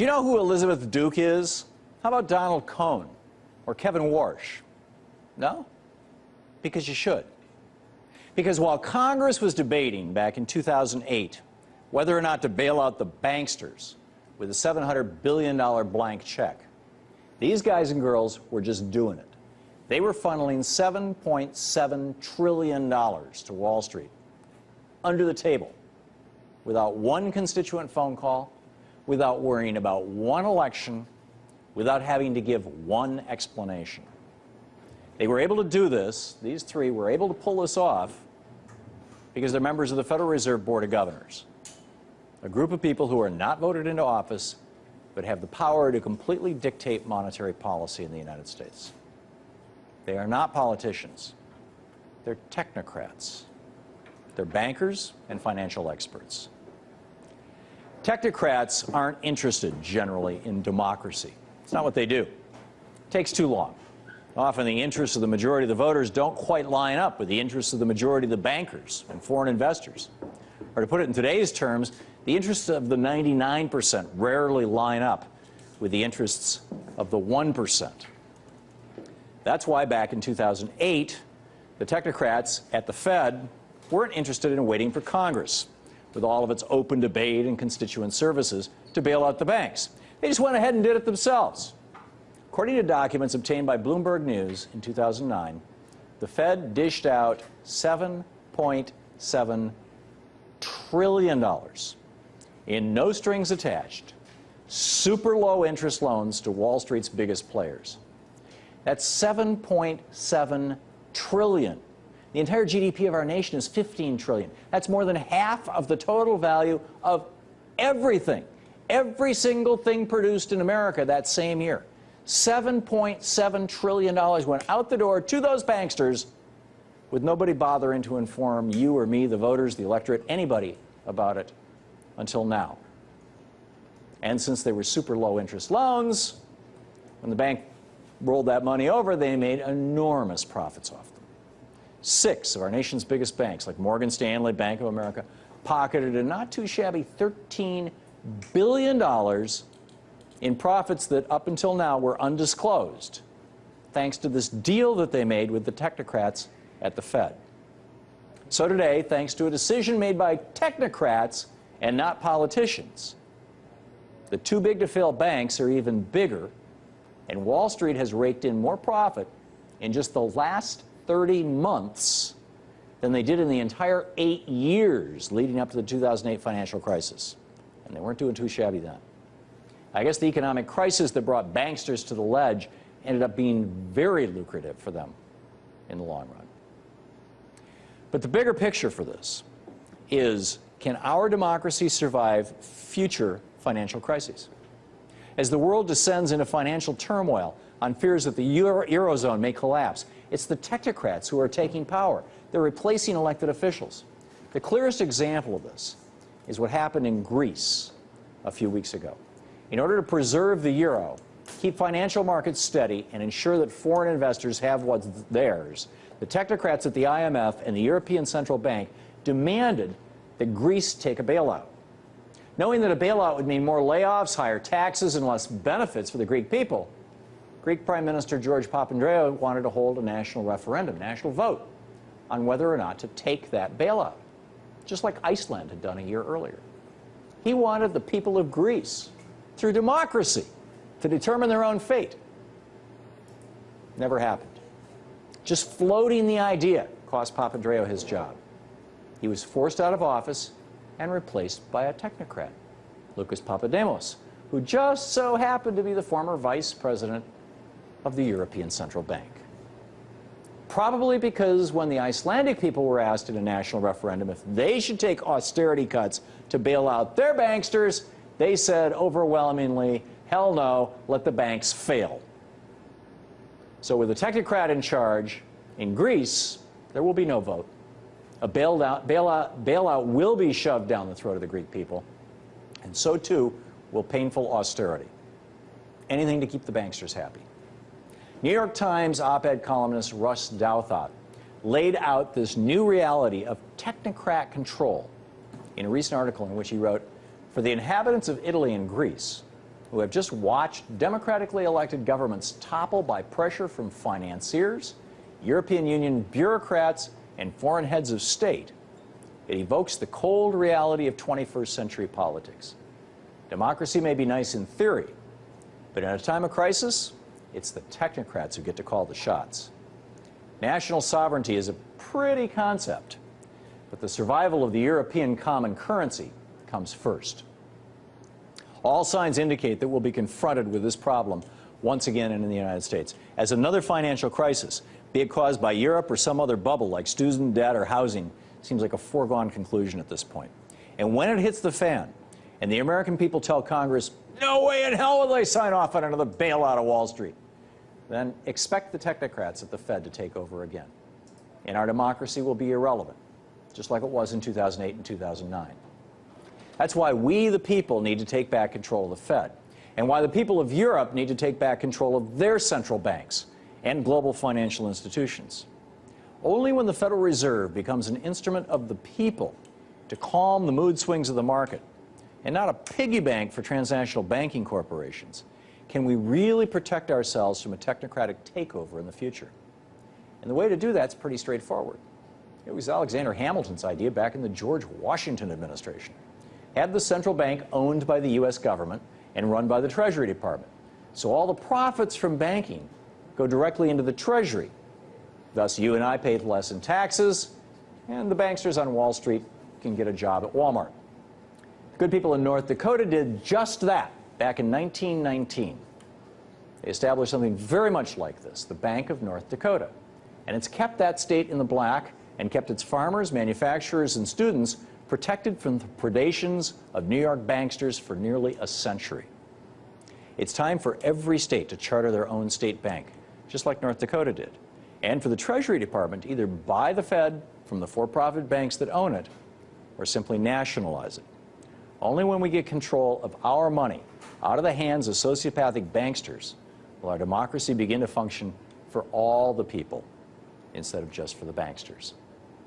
Do you know who Elizabeth Duke is? How about Donald Kohn or Kevin Warsh? No? Because you should. Because while Congress was debating back in 2008 whether or not to bail out the banksters with a $700 billion blank check, these guys and girls were just doing it. They were funneling $7.7 trillion to Wall Street under the table without one constituent phone call, without worrying about one election, without having to give one explanation. They were able to do this, these three were able to pull this off because they're members of the Federal Reserve Board of Governors, a group of people who are not voted into office but have the power to completely dictate monetary policy in the United States. They are not politicians. They're technocrats. They're bankers and financial experts. Technocrats aren't interested generally in democracy. It's not what they do. It takes too long. Often the interests of the majority of the voters don't quite line up with the interests of the majority of the bankers and foreign investors. Or to put it in today's terms, the interests of the 99% rarely line up with the interests of the 1%. That's why back in 2008, the technocrats at the Fed weren't interested in waiting for Congress with all of its open debate and constituent services to bail out the banks. They just went ahead and did it themselves. According to documents obtained by Bloomberg News in 2009, the Fed dished out $7.7 trillion in no strings attached, super low interest loans to Wall Street's biggest players. That's 7.7 trillion the entire GDP of our nation is 15 trillion. That's more than half of the total value of everything, every single thing produced in America that same year. $7.7 trillion went out the door to those banksters with nobody bothering to inform you or me, the voters, the electorate, anybody about it until now. And since they were super low interest loans, when the bank rolled that money over, they made enormous profits off them. Six of our nation's biggest banks, like Morgan Stanley, Bank of America, pocketed a not too shabby $13 billion in profits that up until now were undisclosed, thanks to this deal that they made with the technocrats at the Fed. So today, thanks to a decision made by technocrats and not politicians, the too big to fail banks are even bigger, and Wall Street has raked in more profit in just the last 30 months than they did in the entire eight years leading up to the 2008 financial crisis. And they weren't doing too shabby then. I guess the economic crisis that brought banksters to the ledge ended up being very lucrative for them in the long run. But the bigger picture for this is, can our democracy survive future financial crises? As the world descends into financial turmoil on fears that the Euro Eurozone may collapse, it's the technocrats who are taking power. They're replacing elected officials. The clearest example of this is what happened in Greece a few weeks ago. In order to preserve the euro, keep financial markets steady, and ensure that foreign investors have what's theirs, the technocrats at the IMF and the European Central Bank demanded that Greece take a bailout. Knowing that a bailout would mean more layoffs, higher taxes, and less benefits for the Greek people, Greek Prime Minister George Papandreou wanted to hold a national referendum, national vote, on whether or not to take that bailout, just like Iceland had done a year earlier. He wanted the people of Greece, through democracy, to determine their own fate. Never happened. Just floating the idea cost Papandreou his job. He was forced out of office and replaced by a technocrat, Lucas Papademos, who just so happened to be the former vice president of the European Central Bank. Probably because when the Icelandic people were asked in a national referendum if they should take austerity cuts to bail out their banksters, they said overwhelmingly, hell no, let the banks fail. So with a technocrat in charge, in Greece, there will be no vote. A bailout, bailout, bailout will be shoved down the throat of the Greek people, and so too will painful austerity. Anything to keep the banksters happy. New York Times op-ed columnist Ross Douthat laid out this new reality of technocrat control in a recent article in which he wrote, for the inhabitants of Italy and Greece, who have just watched democratically elected governments topple by pressure from financiers, European Union bureaucrats, and foreign heads of state, it evokes the cold reality of 21st century politics. Democracy may be nice in theory, but in a time of crisis, it's the technocrats who get to call the shots. National sovereignty is a pretty concept, but the survival of the European common currency comes first. All signs indicate that we'll be confronted with this problem once again in the United States as another financial crisis, be it caused by Europe or some other bubble like student debt or housing, seems like a foregone conclusion at this point. And when it hits the fan, and the American people tell Congress, no way in hell will they sign off on another bailout of Wall Street, then expect the technocrats at the Fed to take over again. And our democracy will be irrelevant, just like it was in 2008 and 2009. That's why we, the people, need to take back control of the Fed, and why the people of Europe need to take back control of their central banks and global financial institutions. Only when the Federal Reserve becomes an instrument of the people to calm the mood swings of the market, and not a piggy bank for transnational banking corporations, can we really protect ourselves from a technocratic takeover in the future. And the way to do that is pretty straightforward. It was Alexander Hamilton's idea back in the George Washington administration. Have the central bank owned by the U.S. government and run by the Treasury Department. So all the profits from banking go directly into the Treasury. Thus, you and I pay less in taxes, and the banksters on Wall Street can get a job at Walmart. Good people in North Dakota did just that back in 1919. They established something very much like this, the Bank of North Dakota. And it's kept that state in the black and kept its farmers, manufacturers, and students protected from the predations of New York banksters for nearly a century. It's time for every state to charter their own state bank, just like North Dakota did, and for the Treasury Department to either buy the Fed from the for-profit banks that own it or simply nationalize it. Only when we get control of our money out of the hands of sociopathic banksters will our democracy begin to function for all the people instead of just for the banksters.